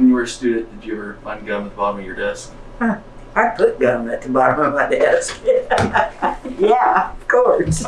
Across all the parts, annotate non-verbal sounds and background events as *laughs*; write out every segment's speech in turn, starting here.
when you were a student, did you ever find gum at the bottom of your desk? I put gum at the bottom of my desk. *laughs* yeah, of course.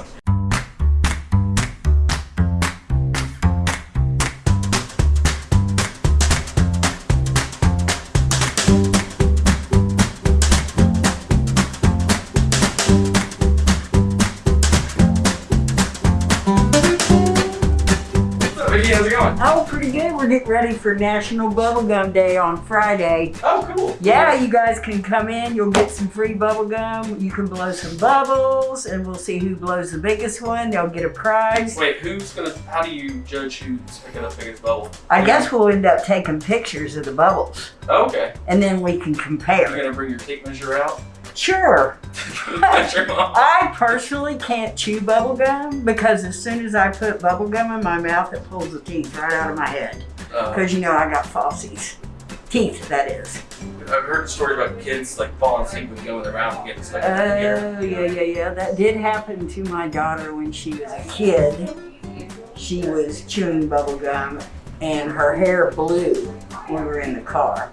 Vicky? How's it going? Oh, pretty good. We're getting ready for National Bubblegum Day on Friday. Oh, cool. Yeah, you guys can come in. You'll get some free bubblegum. You can blow some bubbles, and we'll see who blows the biggest one. They'll get a prize. Wait, who's gonna? How do you judge who's picking the biggest bubble? I guess we'll end up taking pictures of the bubbles, Oh, okay. and then we can compare. You're compare. gonna bring your tape measure out. Sure. Measure 'em up. I personally can't chew bubble gum because as soon as I put bubble gum in my mouth, it pulls the teeth right out of my head. Uh, Because you know I got falsies. Teeth, that is. I've heard a story about kids like falling asleep with gum in their mouth and getting stuck in the ear. Oh, yeah, yeah, yeah. That did happen to my daughter when she was a kid. She was chewing bubble gum and her hair blew when we were in the car.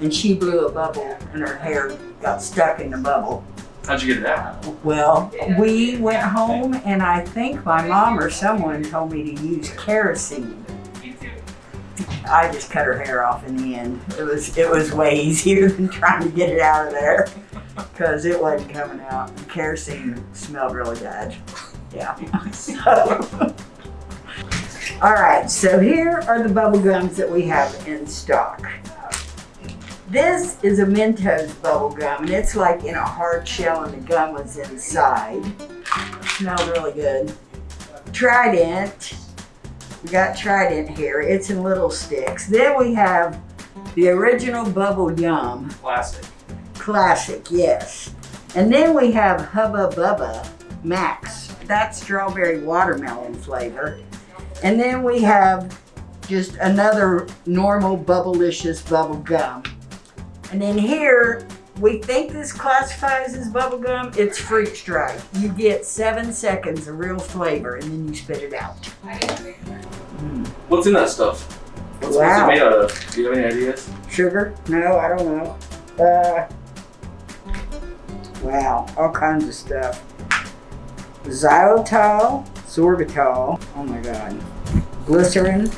And she blew a bubble and her hair got stuck in the bubble. How'd you get it out? Well, we went home and I think my mom or someone told me to use kerosene. I just cut her hair off in the end. It was it was way easier *laughs* than trying to get it out of there *laughs* because it wasn't coming out. The kerosene smelled really bad. Yeah. *laughs* So, all right. So here are the bubble gums that we have in stock. This is a Mentos bubble gum, and it's like in a hard shell, and the gum was inside. Smelled really good. Trident. We got Trident here. It's in little sticks. Then we have the original Bubble Yum. Classic. Classic, yes. And then we have Hubba Bubba Max. That's strawberry watermelon flavor. And then we have just another normal Bubblicious bubble gum. And then here, we think this classifies as bubble gum. It's Fruit Stripe. You get seven seconds of real flavor and then you spit it out. What's in that stuff? What's, Wow. what's it made out of? Do you have any ideas? Sugar? No, I don't know. Uh, wow, all kinds of stuff. Xylitol, sorbitol, oh my god. Glycerin,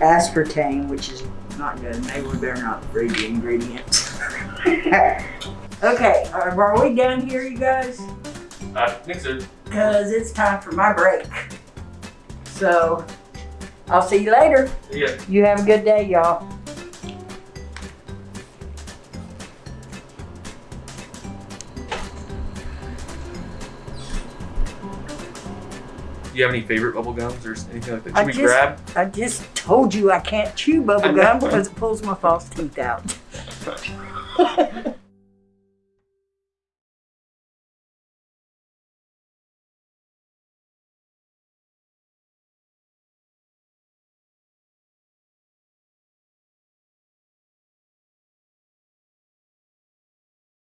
aspartame, which is not good. Maybe we better not read the ingredients. *laughs* okay, are, are we done here, you guys? I think so. Because it's time for my break. So, I'll see you later. Yeah. You have a good day, y'all. Do you have any favorite bubble gums or anything like that? Should I we just- grab? I just told you I can't chew bubble gum because it pulls my false teeth out. *laughs*